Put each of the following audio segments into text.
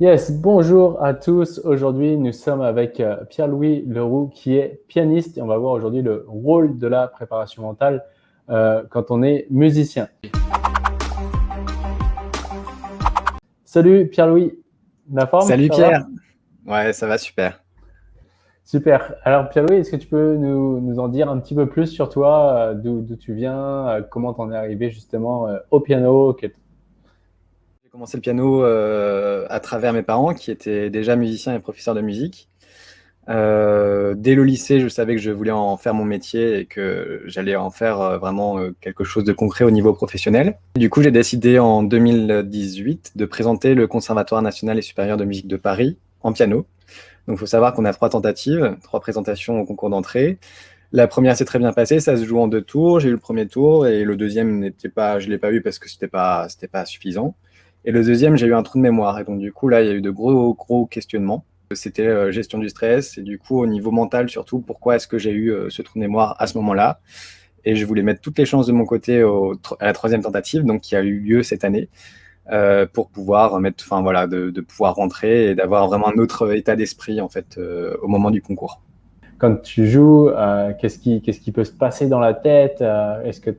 Yes, bonjour à tous. Aujourd'hui, nous sommes avec euh, Pierre-Louis Leroux qui est pianiste et on va voir aujourd'hui le rôle de la préparation mentale euh, quand on est musicien. Salut Pierre-Louis, la forme Salut Pierre. Ouais, ça va super. Super. Alors Pierre-Louis, est-ce que tu peux nous, en dire un petit peu plus sur toi, euh, d'où tu viens, comment tu en es arrivé justement au piano, commencé le piano euh, à travers mes parents qui étaient déjà musiciens et professeurs de musique. Euh, dès le lycée, je savais que je voulais en faire mon métier et que j'allais en faire euh, vraiment quelque chose de concret au niveau professionnel. Du coup, j'ai décidé en 2018 de présenter le Conservatoire national et supérieur de musique de Paris en piano. Donc, il faut savoir qu'on a trois tentatives, trois présentations au concours d'entrée. La première s'est très bien passée, ça se joue en deux tours. J'ai eu le premier tour et le deuxième n'était pas, je l'ai pas eu parce que c'était pas, pas suffisant. Et le deuxième, j'ai eu un trou de mémoire. Et donc, du coup, là, il y a eu de gros, gros questionnements. C'était euh, gestion du stress et du coup, au niveau mental surtout, pourquoi est-ce que j'ai eu euh, ce trou de mémoire à ce moment-là? Et je voulais mettre toutes les chances de mon côté à la troisième tentative, donc qui a eu lieu cette année, euh, pour pouvoir mettre, enfin voilà, de, pouvoir rentrer et d'avoir vraiment un autre état d'esprit en fait au moment du concours. Quand tu joues, qu'est-ce qui, qu'est-ce qui peut se passer dans la tête? Est-ce que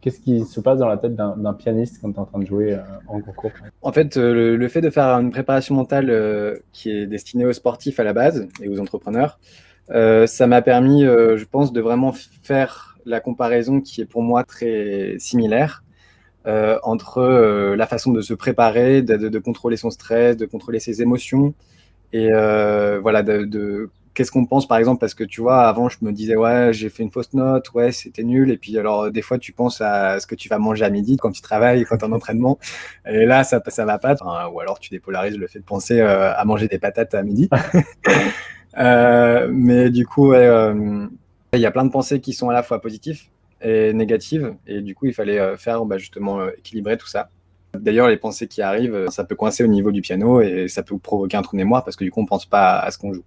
qu'est-ce qui se passe dans la tête d'un pianiste quand tu es en train de jouer euh, en concours? En fait, euh, le, fait de faire une préparation mentale euh, qui est destinée aux sportifs à la base et aux entrepreneurs, ça m'a permis, je pense, de vraiment faire la comparaison qui est pour moi très similaire entre la façon de se préparer, de, contrôler son stress, de contrôler ses émotions et voilà, de qu'est-ce qu'on pense par exemple Parce que tu vois, avant, je me disais, ouais, j'ai fait une fausse note, ouais, c'était nul. Et puis, alors, des fois, tu penses à ce que tu vas manger à midi quand tu travailles, quand tu es en entraînement. Et là, ça ça va pas. ou alors, tu dépolarises le fait de penser euh, à manger des patates à midi. Euh, mais du coup, euh, il y a plein de pensées qui sont à la fois positives et négatives. Et du coup, il fallait faire bah, justement équilibrer tout ça. D'ailleurs, les pensées qui arrivent, ça peut coincer au niveau du piano et ça peut provoquer un trou de mémoire parce que du coup, on pense pas à ce qu'on joue.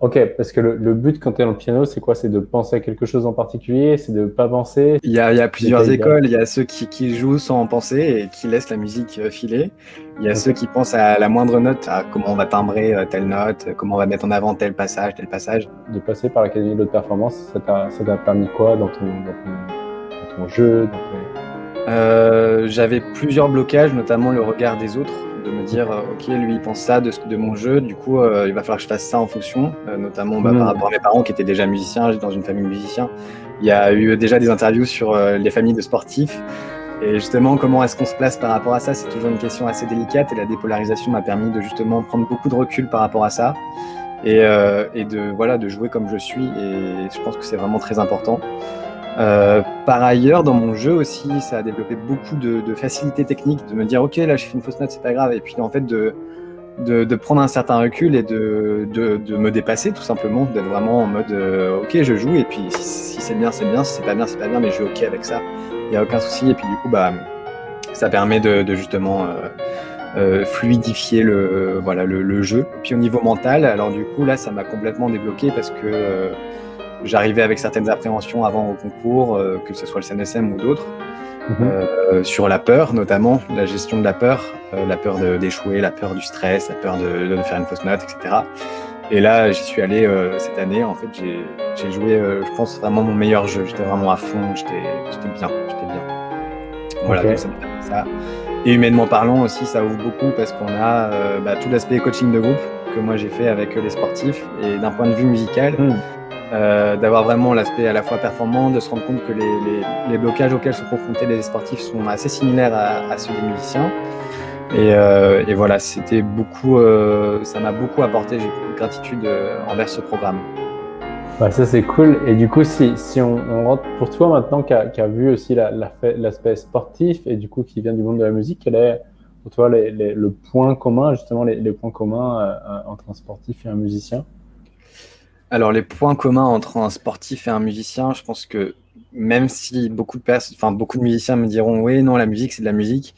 Ok, parce que le, but quand tu es dans le piano, c'est quoi? C'est de penser à quelque chose en particulier? C'est de pas penser? Il y a, plusieurs écoles. Il y a ceux qui, jouent sans penser et qui laissent la musique euh, filer. Il y a ceux qui pensent à la moindre note, à comment on va timbrer euh, telle note, comment on va mettre en avant tel passage, tel passage. De passer par l'Académie de performance, ça t'a permis quoi dans ton, jeu euh, J'avais plusieurs blocages, notamment le regard des autres de me dire, euh, ok, lui il pense ça de, de mon jeu, du coup euh, il va falloir que je fasse ça en fonction, euh, notamment bah, par mm. rapport à mes parents qui étaient déjà musiciens, j'étais dans une famille musicien. Il y a eu déjà des interviews sur les familles de sportifs. Et justement, comment est-ce qu'on se place par rapport à ça? C'est toujours une question assez délicate et la dépolarisation m'a permis de justement prendre beaucoup de recul par rapport à ça et, et de, voilà, de jouer comme je suis. Et je pense que c'est vraiment très important. Euh, par ailleurs, dans mon jeu aussi, ça a développé beaucoup de, de facilité technique, de me dire ok, là j'ai fait une fausse note, c'est pas grave, et puis en fait de, prendre un certain recul et de, me dépasser tout simplement, d'être vraiment en mode euh, ok, je joue, et puis si, c'est bien, c'est bien, si c'est pas bien, c'est pas bien, mais je suis ok avec ça, il n'y a aucun souci, et puis du coup, bah, ça permet de, justement euh, fluidifier le, le, jeu. Et puis au niveau mental, alors du coup, là, ça m'a complètement débloqué parce que J'arrivais avec certaines appréhensions avant au concours, euh, que ce soit le CNSM ou d'autres, euh, sur la peur notamment, la gestion de la peur, euh, la peur d'échouer, la peur du stress, la peur de, de, faire une fausse note, etc. Et là, j'y suis allé cette année. En fait, j'ai joué, je pense, vraiment mon meilleur jeu. J'étais vraiment à fond, j'étais bien, j'étais bien. Voilà, donc ça ça. Et humainement parlant aussi, ça ouvre beaucoup parce qu'on a bah, tout l'aspect coaching de groupe que moi j'ai fait avec les sportifs. Et d'un point de vue musical, hmm. Euh, d'avoir vraiment l'aspect à la fois performant, de se rendre compte que les, blocages auxquels sont confrontés les sportifs sont assez similaires à, ceux des musiciens. Et, euh, voilà, c'était beaucoup, euh, ça m'a beaucoup apporté, j'ai beaucoup de gratitude envers ce programme. ça c'est cool. Et du coup, si, si on, rentre pour toi maintenant qui a, vu aussi l'aspect sportif et du coup qui vient du monde de la musique, quel est pour toi le point commun, justement les, les points communs entre un sportif et un musicien? Alors, les points communs entre un sportif et un musicien, je pense que même si beaucoup de, enfin, beaucoup de musiciens me diront oui, non, la musique, c'est de la musique,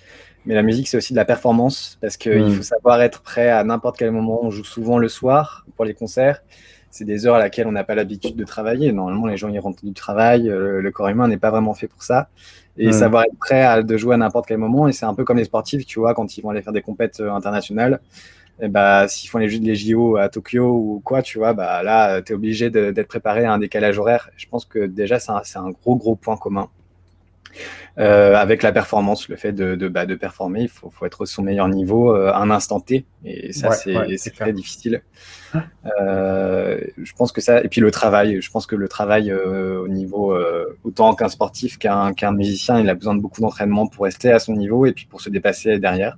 mais la musique, c'est aussi de la performance parce qu'il hmm. faut savoir être prêt à n'importe quel moment. On joue souvent le soir pour les concerts c'est des heures à laquelle on n'a pas l'habitude de travailler. Normalement, les gens ils rentrent du travail, le corps humain n'est pas vraiment fait pour ça. Et savoir être prêt à, de jouer à n'importe quel moment. Et c'est un peu comme les sportifs, tu vois, quand ils vont aller faire des compètes internationales. Et bah, s'ils font les, les JO à Tokyo ou quoi, tu vois, bah, là, tu es obligé d'être préparé à un décalage horaire. Je pense que déjà, c'est un, un, gros, gros point commun. Euh, avec la performance, le fait de, de, bah, de performer, il faut, faut, être au son meilleur niveau euh, à un instant T, et ça c'est très difficile. Euh, je pense que ça, et puis le travail, je pense que le travail au niveau, autant qu'un sportif qu'un qu'un musicien, il a besoin de beaucoup d'entraînement pour rester à son niveau et puis pour se dépasser derrière,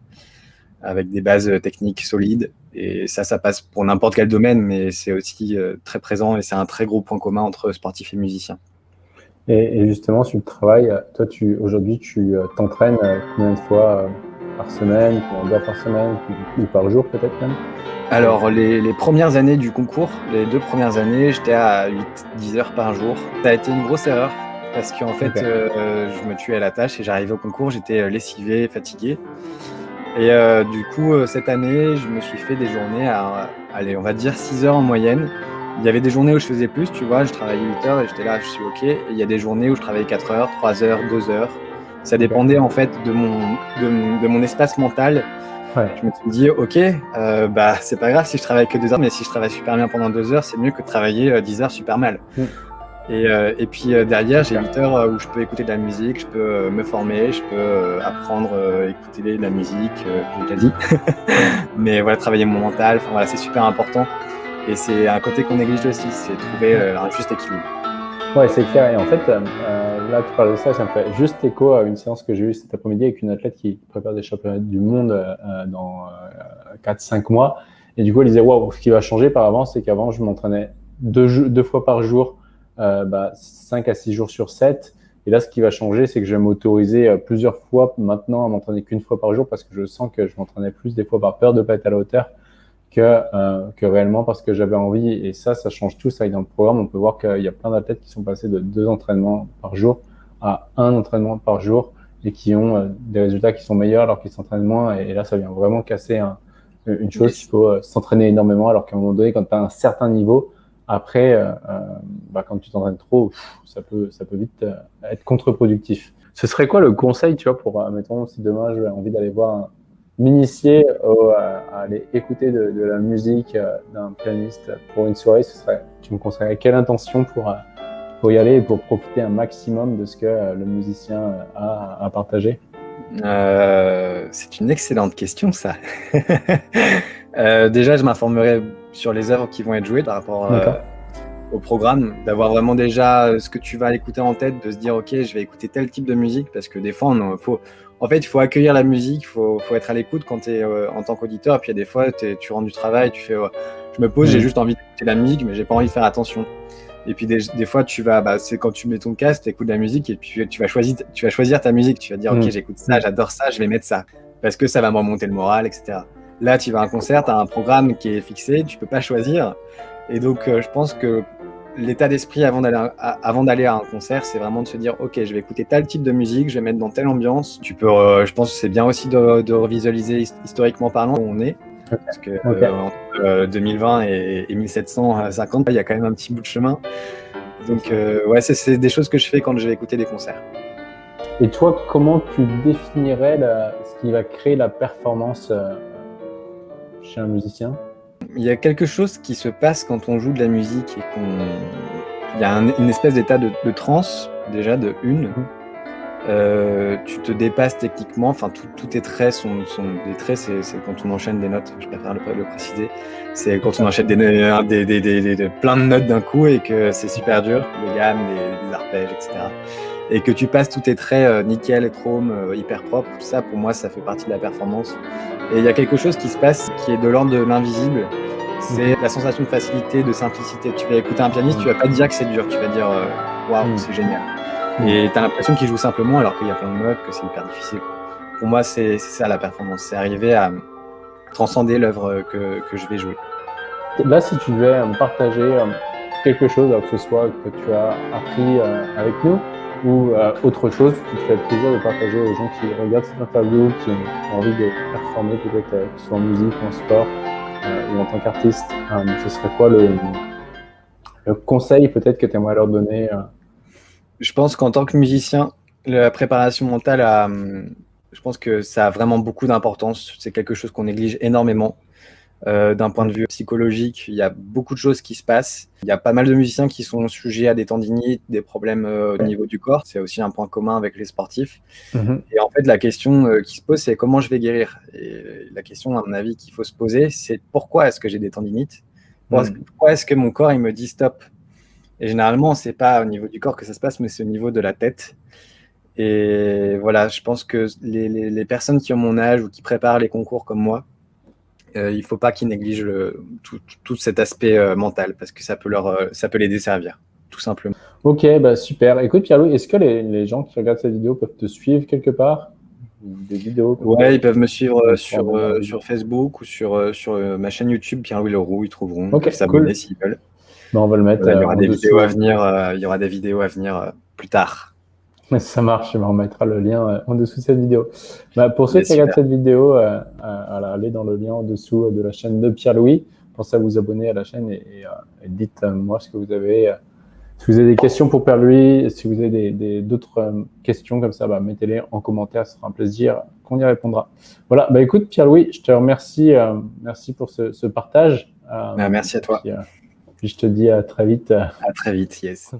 avec des bases techniques solides. Et ça, ça passe pour n'importe quel domaine, mais c'est aussi très présent et c'est un très gros point commun entre sportif et musicien. Et, justement, sur le travail, toi, tu, aujourd'hui, tu euh, t'entraînes euh, combien de fois euh, par semaine, combien d'heures par semaine, ou par jour peut-être même? Alors, les, les, premières années du concours, les deux premières années, j'étais à 8-10 heures par jour. Ça a été une grosse erreur, parce qu'en fait, je me tuais à la tâche et j'arrivais au concours, j'étais lessivé, fatigué. Et du coup, cette année, je me suis fait des journées à, allez, on va dire 6 heures en moyenne. Il y avait des journées où je faisais plus, tu vois, je travaillais 8 heures et j'étais là, je suis OK. Et il y a des journées où je travaillais 4 heures, 3 heures, 2 heures. Ça dépendait en fait de mon, de, mon espace mental. Ouais. Je me suis dit, OK, euh, bah, c'est pas grave si je travaille que 2 heures, mais si je travaille super bien pendant 2 heures, c'est mieux que de travailler 10 euh, heures super mal. Mm. Et, euh, et, puis euh, derrière, j'ai 8 heures où je peux écouter de la musique, je peux me former, je peux apprendre, écouter de la musique, j'ai déjà dit. mais voilà, travailler mon mental, voilà, c'est super important. Et c'est un côté qu'on néglige aussi, c'est trouver euh, un juste équilibre. Ouais, c'est clair. Et en fait, euh, là, tu parles de ça, ça me fait juste écho à une séance que j'ai eue cet après-midi avec une athlète qui prépare des championnats du monde euh, dans 4-5 mois. Et du coup, elle disait, waouh, ce qui va changer par avant, c'est qu'avant, je m'entraînais deux, deux, fois par jour, bah, 5 à 6 jours sur 7. Et là, ce qui va changer, c'est que je vais m'autoriser plusieurs fois maintenant à m'entraîner qu'une fois par jour parce que je sens que je m'entraînais plus des fois par peur de ne pas être à la hauteur que, euh, que réellement parce que j'avais envie. Et ça, ça change tout. Ça, dans le programme, on peut voir qu'il y a plein d'athlètes qui sont passés de deux entraînements par jour à un entraînement par jour et qui ont euh, des résultats qui sont meilleurs alors qu'ils s'entraînent moins. Et, là, ça vient vraiment casser un, une chose. Il faut euh, s'entraîner énormément alors qu'à un moment donné, quand tu as un certain niveau, après, euh, bah, quand tu t'entraînes trop, ça peut, vite être contre-productif. Ce serait quoi le conseil, tu vois, pour, mettons, si demain j'ai envie d'aller voir m'initier à, aller écouter de, la musique euh, d'un pianiste pour une soirée, ce serait, tu me conseillerais quelle intention pour, euh, y aller et pour profiter un maximum de ce que euh, le musicien a à partager? C'est une excellente question, ça. déjà, je m'informerai sur les œuvres qui vont être jouées par rapport au programme, d'avoir vraiment déjà ce que tu vas écouter en tête, de se dire, OK, je vais écouter tel type de musique, parce que des fois, il faut, en fait, il faut accueillir la musique, il faut, être à l'écoute quand tu es euh, en tant qu'auditeur. Puis il y a des fois, tu rentres du travail, tu fais, je me pose, j'ai juste envie d'écouter la musique, mais j'ai pas envie de faire attention. Et puis des, fois, tu vas, bah, c'est quand tu mets ton casque, tu écoutes la musique et puis tu vas choisir, tu vas choisir ta musique. Tu vas dire, ok, mm. j'écoute ça, j'adore ça, je vais mettre ça parce que ça va me remonter le moral, etc. Là, tu vas à un concert, tu as un programme qui est fixé, tu peux pas choisir. Et donc, euh, je pense que l'état d'esprit avant d'aller à, avant d'aller à un concert, c'est vraiment de se dire ok, je vais écouter tel type de musique, je vais mettre dans telle ambiance. Tu peux, euh, je pense que c'est bien aussi de, de revisualiser historiquement parlant où on est. Parce que euh, entre 2020 euh, et, et, 1750, il y a quand même un petit bout de chemin. Donc ouais, c'est des choses que je fais quand je vais écouter des concerts. Et toi, comment tu définirais ce qui va créer la performance chez un musicien il y a quelque chose qui se passe quand on joue de la musique et qu'on. Il y a une espèce d'état de, de transe, déjà, de une. Mhm. Euh, tu te dépasses techniquement, enfin tout, tous tes traits sont, sont des traits, c'est quand on enchaîne des notes, je préfère le, le préciser, c'est quand on enchaîne des, des, des, des, plein de notes d'un coup et que c'est super dur, des gammes, des, arpèges, etc. Et que tu passes tous tes traits euh, nickel, chrome, euh, hyper propre, tout ça pour moi ça fait partie de la performance. Et il y a quelque chose qui se passe qui est de l'ordre de l'invisible, c'est la sensation de facilité, de simplicité. Tu vas écouter un pianiste, tu vas pas dire que c'est dur, tu vas dire euh, waouh, wow, mm. c'est génial. Mm. Et tu as l'impression qu'il joue simplement alors qu'il y a plein de notes, que c'est hyper difficile. Pour moi, c'est ça la performance, c'est arriver à transcender l'œuvre que, que, je vais jouer. Là, si tu devais partager euh, quelque chose, que ce soit que tu as appris avec nous, ou autre chose qui te fait plaisir de partager aux gens qui regardent cette interview, qui ont envie de performer peut-être ce soit en musique, en sport, euh, ou en tant qu'artiste, euh, ce serait quoi le, conseil peut-être que tu aimerais leur donner Je pense qu'en tant que musicien, la préparation mentale, a, je pense que ça a vraiment beaucoup d'importance. C'est quelque chose qu'on néglige énormément. Euh, d'un point de vue psychologique, il y a beaucoup de choses qui se passent. Il y a pas mal de musiciens qui sont sujets à des tendinites, des problèmes euh, au niveau du corps. C'est aussi un point commun avec les sportifs. Mhm. Et en fait, la question euh, qui se pose, c'est comment je vais guérir? Et la question, à mon avis, qu'il faut se poser, c'est pourquoi est-ce que j'ai des tendinites? Mhm. Pourquoi est-ce que mon corps il me dit stop? Et généralement, c'est pas au niveau du corps que ça se passe, mais c'est au niveau de la tête. Et voilà, je pense que les, les personnes qui ont mon âge ou qui préparent les concours comme moi, il ne faut pas qu'ils négligent tout, cet aspect euh, mental parce que ça peut, leur, euh, ça peut les desservir, tout simplement. Ok, bah super. Écoute, Pierre-Louis, est-ce que les, gens qui regardent cette vidéo peuvent te suivre quelque part? Des vidéos Ouais, ils peuvent me suivre sur, sur Facebook ou sur, sur ma chaîne YouTube, Pierre-Louis Leroux, ils trouveront. Ok, s'abonner s'ils veulent. Bah, on va le mettre. il y aura des vidéos à venir. il y aura des vidéos à venir plus tard. Ça marche, on mettra le lien euh, en dessous de cette vidéo. Bah, pour ceux qui regardent cette vidéo, euh, euh, allez dans le lien en dessous de la chaîne de Pierre-Louis. Pensez à vous abonner à la chaîne et, dites-moi ce que vous avez. si vous avez des questions pour Pierre-Louis, si vous avez d'autres questions comme ça, bah, mettez-les en commentaire, ce sera un plaisir qu'on y répondra. Voilà, bah, écoute Pierre-Louis, je te remercie, merci pour ce, partage. Bah, merci à toi. puis je te dis à très vite. À très vite, yes.